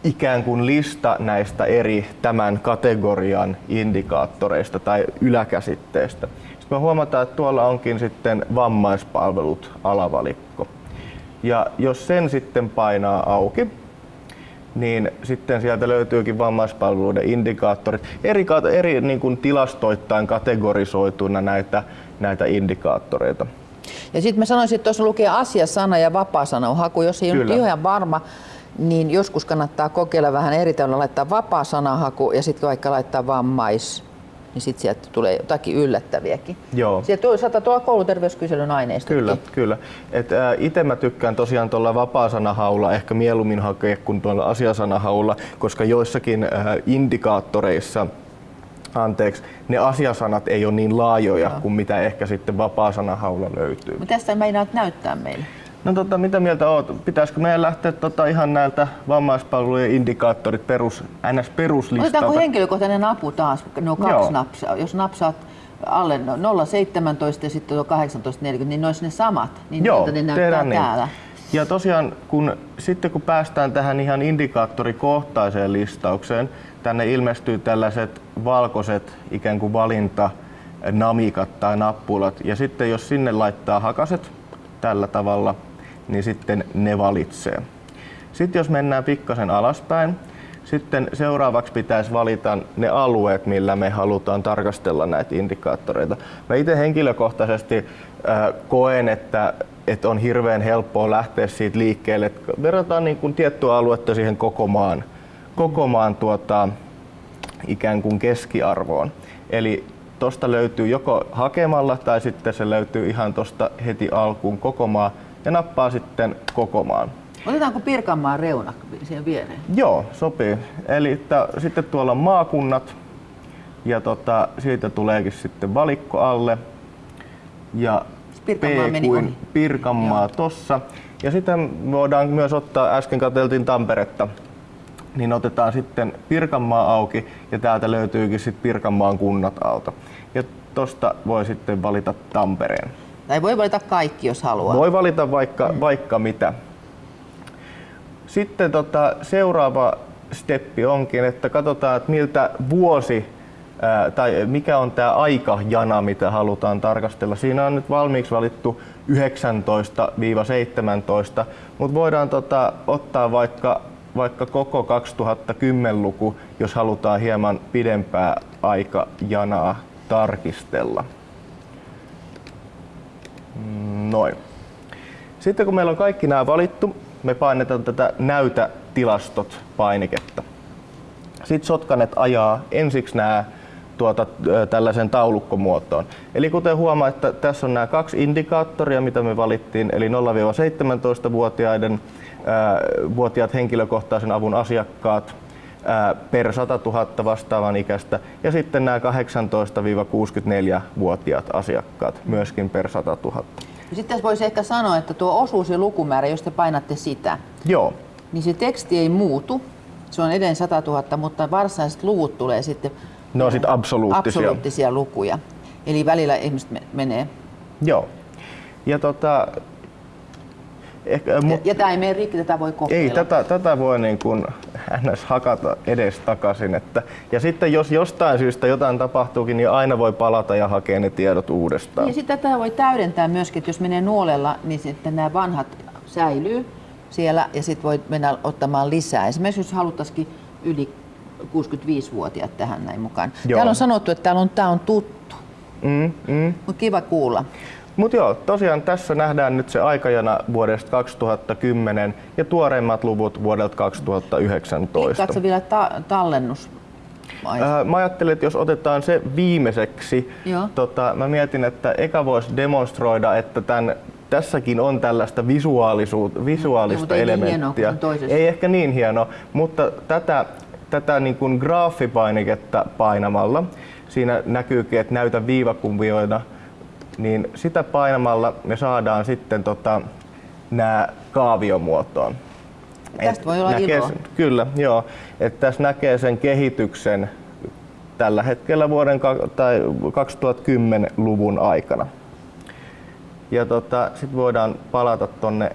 B: ikään kuin lista näistä eri tämän kategorian indikaattoreista tai yläkäsitteistä. Sitten me huomataan, että tuolla onkin sitten vammaispalvelut alavalikko. Ja jos sen sitten painaa auki, niin sitten sieltä löytyykin vammaispalveluiden indikaattorit, eri, eri niin kuin tilastoittain kategorisoituna näitä, näitä indikaattoreita.
A: Ja sitten mä sanoisin, että tuossa lukee asiasana ja vapaasana on haku. Jos ei ole
B: Kyllä.
A: nyt ihan varma, niin joskus kannattaa kokeilla vähän eri tavalla laittaa vapaa sanahaku ja sitten vaikka laittaa vammais, niin sitten sieltä tulee jotakin yllättäviäkin.
B: Joo.
A: Sieltä saattaa tulla kouluterveyskyselyn aineistokin.
B: Kyllä, kyllä. Et, ää, ite mä tykkään tosiaan tuolla vapaasanahaula ehkä mieluummin hakea kuin tuolla asiasanahaula, koska joissakin ää, indikaattoreissa anteeksi, ne asiasanat ei ole niin laajoja kuin mitä ehkä sitten vapaasanahaula löytyy.
A: Mutta tästä meinaat näyttää meille.
B: No tota, mitä mieltä oot? Pitäisikö meidän lähteä tota ihan näiltä vammaispalvelujen indikaattorit perus, ns.
A: Otetaanko
B: peruslistalta?
A: henkilökohtainen apu taas, no kaksi
B: Joo.
A: napsaa. Jos napsaat alle no- 0,17 ja sitten tuo 18,40, niin ne olisi ne samat. Niin
B: Joo,
A: ne näyttää
B: niin.
A: täällä.
B: Ja tosiaan, kun, sitten kun päästään tähän ihan indikaattorikohtaiseen listaukseen, tänne ilmestyy tällaiset valkoiset ikään kuin valintanamikat tai nappulat. Ja sitten jos sinne laittaa hakaset tällä tavalla, niin sitten ne valitsee. Sitten jos mennään pikkasen alaspäin, sitten seuraavaksi pitäisi valita ne alueet, millä me halutaan tarkastella näitä indikaattoreita. Mä itse henkilökohtaisesti äh, koen, että, että on hirveän helppoa lähteä siitä liikkeelle, että verrataan niin kuin tiettyä aluetta siihen koko maan, koko maan tuota, ikään kuin keskiarvoon. Eli tosta löytyy joko hakemalla tai sitten se löytyy ihan tosta heti alkuun koko maa ja nappaa sitten koko maan.
A: Otetaanko Pirkanmaan reuna siihen viereen?
B: Joo, sopii. Eli että, sitten tuolla on maakunnat ja tota, siitä tuleekin sitten valikko alle. Ja
A: Pirkanmaa
B: P
A: meni
B: kuin
A: ohi.
B: Pirkanmaa
A: Joo.
B: tossa. Ja sitten voidaan myös ottaa, äsken katseltiin Tamperetta, niin otetaan sitten Pirkanmaa auki ja täältä löytyykin sitten Pirkanmaan kunnat alta. Ja tosta voi sitten valita Tampereen.
A: Tai voi valita kaikki, jos haluaa.
B: Voi valita vaikka, vaikka mitä. Sitten tota, seuraava steppi onkin, että katsotaan, että miltä vuosi ää, tai mikä on tämä aikajana, mitä halutaan tarkastella. Siinä on nyt valmiiksi valittu 19-17, mutta voidaan tota, ottaa vaikka, vaikka koko 2010-luku, jos halutaan hieman pidempää aikajanaa tarkistella. Mm, Noin. Sitten kun meillä on kaikki nämä valittu, me painetaan tätä näytä tilastot painiketta. Sitten sotkanet ajaa ensiksi nämä tuota, tällaisen taulukkomuotoon. Eli kuten huomaa, että tässä on nämä kaksi indikaattoria, mitä me valittiin, eli 0-17-vuotiaiden ää, vuotiaat henkilökohtaisen avun asiakkaat per 100 000 vastaavan ikäistä ja sitten nämä 18-64-vuotiaat asiakkaat myöskin per 100 000.
A: Ja Sitten voisi ehkä sanoa, että tuo osuus ja lukumäärä, jos te painatte sitä,
B: Joo,
A: niin se teksti ei muutu. Se on edelleen 100 000, mutta varsinaiset luvut tulee sitten
B: ne on sitten absoluuttisia.
A: absoluuttisia lukuja. Eli välillä ihmiset me- menee.
B: Joo. Ja tota, ehkä,
A: Ja,
B: mut,
A: ja tämä ei mene rikki, tätä voi kokeilla.
B: ei, tätä, tätä voi niin kuin ns. hakata edes takaisin. Että, ja sitten jos jostain syystä jotain tapahtuukin, niin aina voi palata ja hakea ne tiedot uudestaan.
A: Ja sitten tätä voi täydentää myöskin, että jos menee nuolella, niin sitten nämä vanhat säilyy siellä ja sitten voi mennä ottamaan lisää. Esimerkiksi jos haluttaisikin yli 65-vuotiaat tähän näin mukaan.
B: Joo.
A: Täällä on sanottu, että täällä on, tämä on tuttu,
B: Mm, mm.
A: mutta kiva kuulla.
B: Mutta joo, tosiaan tässä nähdään nyt se aikajana vuodesta 2010 ja tuoreimmat luvut vuodelta 2019.
A: Klikkaatko vielä ta- tallennus?
B: Äh, Mä ajattelin, että jos otetaan se viimeiseksi,
A: Joo.
B: tota, mä mietin, että eka voisi demonstroida, että tämän, tässäkin on tällaista visuaalisuutta, visuaalista
A: ei niin hienoa
B: elementtiä.
A: kuin toisessa.
B: ei ehkä niin hieno, mutta tätä, tätä niin kuin graafipainiketta painamalla, siinä näkyykin, että näytä viivakuvioina, niin sitä painamalla me saadaan sitten tota, nämä kaaviomuotoon.
A: Tästä voi olla
B: näkee,
A: iloa.
B: sen- Kyllä, joo. Että tässä näkee sen kehityksen tällä hetkellä vuoden tai 2010-luvun aikana. Ja tota, sitten voidaan palata tonne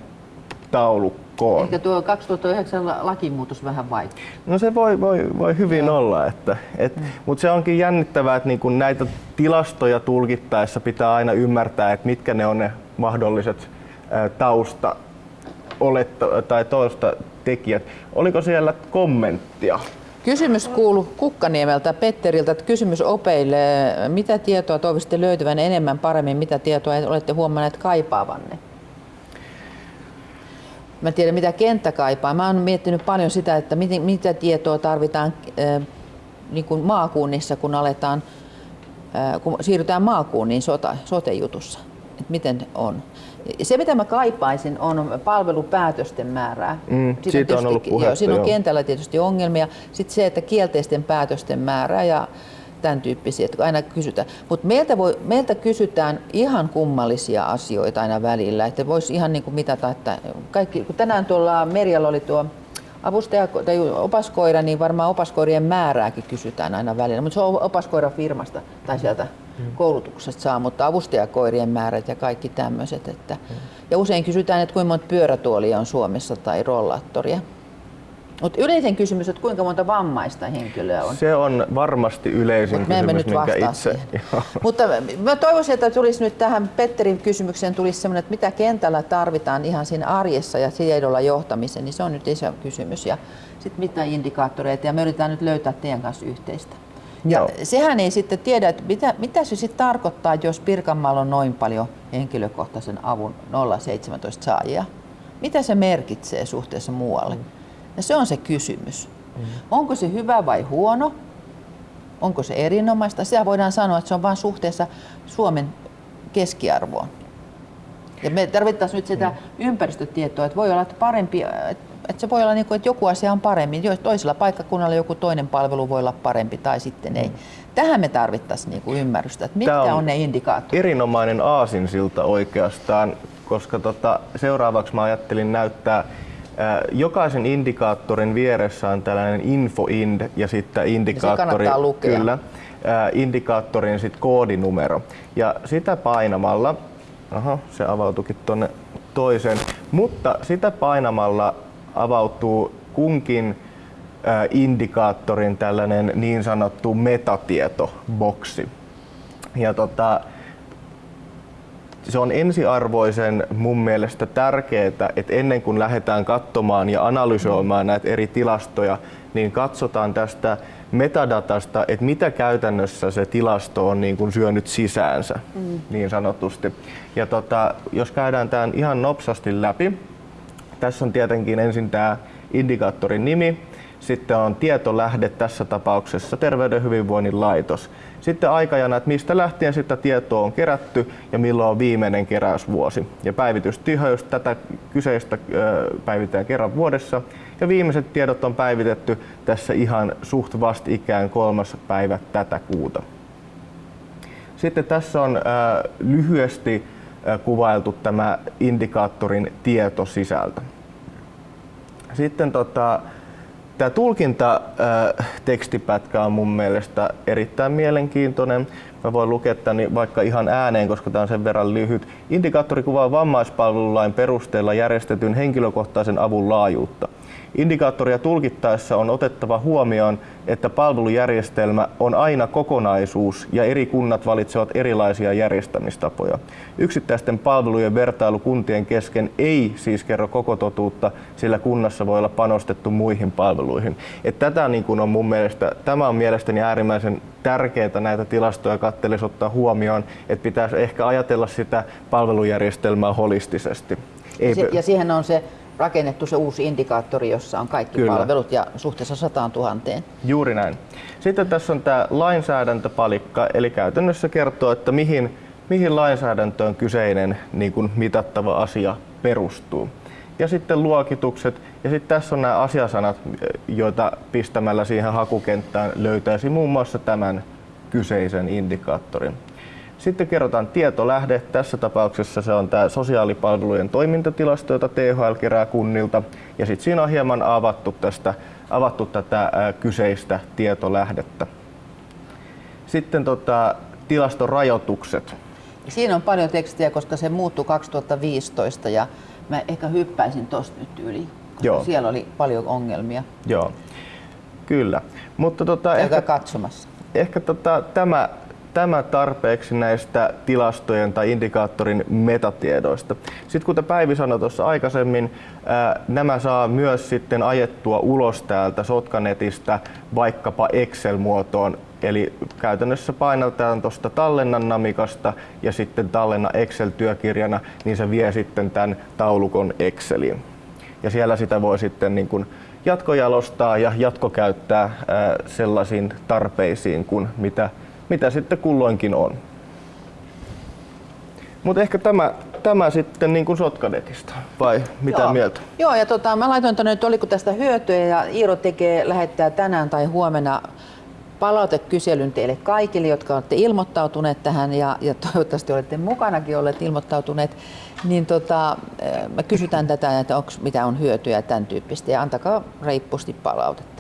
B: taulukkoon.
A: Ehkä tuo 2009 la- lakimuutos vähän vaikea.
B: No se voi, voi, voi hyvin olla, että, et,
A: Mm.
B: mutta se onkin jännittävää, että niinku näitä tilastoja tulkittaessa pitää aina ymmärtää, että mitkä ne on ne mahdolliset ää, tausta oletto, tai tausta tekijät. Oliko siellä kommenttia?
A: Kysymys kuuluu Kukkaniemeltä Petteriltä, että kysymys opeille. Mitä tietoa toivoisitte löytyvän enemmän paremmin, mitä tietoa olette huomanneet kaipaavanne? Mä tiedän, mitä kenttä kaipaa. Mä oon miettinyt paljon sitä, että miten, mitä tietoa tarvitaan äh, niin kuin maakunnissa, kun aletaan, äh, kun siirrytään maakunniin sota, sote-jutussa. Et miten on. Se, mitä mä kaipaisin, on palvelupäätösten määrää.
B: Mm,
A: Siitä
B: siitä on ollut
A: tietysti-
B: puhetta,
A: joo, siinä on
B: joo.
A: kentällä tietysti ongelmia. Sitten se, että kielteisten päätösten määrää ja tämän tyyppisiä, että aina kysytään. Mutta meiltä, voi, meiltä kysytään ihan kummallisia asioita aina välillä, että voisi ihan niin kuin mitata, että kaikki, kun tänään tuolla Merjalla oli tuo avustaja tai opaskoira, niin varmaan opaskoirien määrääkin kysytään aina välillä, mutta se on opaskoirafirmasta tai sieltä koulutuksesta saa, mutta avustajakoirien määrät ja kaikki tämmöiset. Että, ja usein kysytään, että kuinka monta pyörätuolia on Suomessa tai rollaattoria. Mutta yleisen kysymys, että kuinka monta vammaista henkilöä on.
B: Se on varmasti yleisin
A: Mut me
B: kysymys,
A: nyt
B: minkä
A: vastaa
B: itse...
A: Mutta mä toivoisin, että tulisi nyt tähän Petterin kysymykseen tulisi semmoinen, että mitä kentällä tarvitaan ihan siinä arjessa ja tiedolla johtamiseen, niin se on nyt iso kysymys. Ja sitten mitä indikaattoreita, ja me yritetään nyt löytää teidän kanssa yhteistä. Ja
B: Joo.
A: sehän ei sitten tiedä, että mitä, mitä se sitten tarkoittaa, jos Pirkanmaalla on noin paljon henkilökohtaisen avun 017 saajia. Mitä se merkitsee suhteessa muualle? Ja se on se kysymys. Onko se hyvä vai huono? onko se erinomaista. Sitä voidaan sanoa, että se on vain suhteessa Suomen keskiarvoon. Ja me tarvittaisiin nyt sitä ympäristötietoa, että voi olla että parempi, että se voi olla niin kuin, että joku asia on paremmin, toisella paikkakunnalla joku toinen palvelu voi olla parempi tai sitten ei. Tähän me tarvittaisiin niin kuin ymmärrystä, että mitkä on, on ne indikaattorit.
B: Erinomainen aasinsilta oikeastaan, koska tota, seuraavaksi mä ajattelin näyttää Jokaisen indikaattorin vieressä on tällainen infoind ja sitten indikaattori, kyllä, indikaattorin sit koodinumero. Ja sitä painamalla, aha, se avautukin tuonne toiseen, mutta sitä painamalla avautuu kunkin indikaattorin tällainen niin sanottu metatietoboksi. Ja tota, se on ensiarvoisen mun mielestä tärkeää, että ennen kuin lähdetään katsomaan ja analysoimaan näitä eri tilastoja, niin katsotaan tästä metadatasta, että mitä käytännössä se tilasto on niin kuin syönyt sisäänsä, mm. niin sanotusti. Ja tota, jos käydään tämän ihan nopsasti läpi, tässä on tietenkin ensin tämä indikaattorin nimi, sitten on tietolähde tässä tapauksessa Terveyden hyvinvoinnin laitos. Sitten aikajana, että mistä lähtien sitä tietoa on kerätty ja milloin on viimeinen keräysvuosi. Ja päivitystiheys tätä kyseistä päivitetään kerran vuodessa. Ja viimeiset tiedot on päivitetty tässä ihan suht vastikään kolmas päivä tätä kuuta. Sitten tässä on lyhyesti kuvailtu tämä indikaattorin tietosisältö. Sitten tota, Tämä tulkinta äh, on mun mielestä erittäin mielenkiintoinen. Mä voin lukea tämän vaikka ihan ääneen, koska tämä on sen verran lyhyt. Indikaattori kuvaa vammaispalvelulain perusteella järjestetyn henkilökohtaisen avun laajuutta. Indikaattoria tulkittaessa on otettava huomioon, että palvelujärjestelmä on aina kokonaisuus ja eri kunnat valitsevat erilaisia järjestämistapoja. Yksittäisten palvelujen vertailu kuntien kesken ei siis kerro koko totuutta, sillä kunnassa voi olla panostettu muihin palveluihin. Et tätä niin kun on mun mielestä, tämä on mielestäni äärimmäisen tärkeää näitä tilastoja kattelisi ottaa huomioon, että pitäisi ehkä ajatella sitä palvelujärjestelmää holistisesti.
A: Ei... Ja siihen on se rakennettu se uusi indikaattori, jossa on kaikki Kyllä. palvelut ja suhteessa 100 000.
B: Juuri näin. Sitten tässä on tämä lainsäädäntöpalikka, eli käytännössä kertoo, että mihin, mihin lainsäädäntöön kyseinen niin kuin mitattava asia perustuu. Ja sitten luokitukset, ja sitten tässä on nämä asiasanat, joita pistämällä siihen hakukenttään löytäisi muun muassa tämän kyseisen indikaattorin. Sitten kerrotaan tietolähde. Tässä tapauksessa se on tämä sosiaalipalvelujen toimintatilasto, jota THL kerää kunnilta. Ja sitten siinä on hieman avattu, tästä, avattu tätä kyseistä tietolähdettä. Sitten tota, tilastorajoitukset.
A: Siinä on paljon tekstiä, koska se muuttui 2015 ja mä ehkä hyppäisin tuosta nyt yli, koska Joo. siellä oli paljon ongelmia.
B: Joo, kyllä. Mutta tota,
A: ehkä, katsomassa.
B: Ehkä tota, tämä tämä tarpeeksi näistä tilastojen tai indikaattorin metatiedoista. Sitten kuten Päivi sanoi tuossa aikaisemmin, nämä saa myös sitten ajettua ulos täältä Sotkanetistä vaikkapa Excel-muotoon. Eli käytännössä painaltaan tuosta tallennan namikasta ja sitten tallenna Excel-työkirjana, niin se vie sitten tämän taulukon Exceliin. Ja siellä sitä voi sitten niin kuin jatkojalostaa ja jatkokäyttää sellaisiin tarpeisiin kuin mitä mitä sitten kulloinkin on. Mutta ehkä tämä, tämä sitten niin kuin Sotkadetista, vai mitä
A: Joo.
B: mieltä?
A: Joo, ja tota, mä laitoin tuonne, että oliko tästä hyötyä, ja Iiro tekee, lähettää tänään tai huomenna palautekyselyn teille kaikille, jotka olette ilmoittautuneet tähän ja, ja toivottavasti olette mukanakin olleet ilmoittautuneet, niin tota, me kysytään tätä, että onko mitä on hyötyä tämän tyyppistä ja antakaa reippusti palautetta.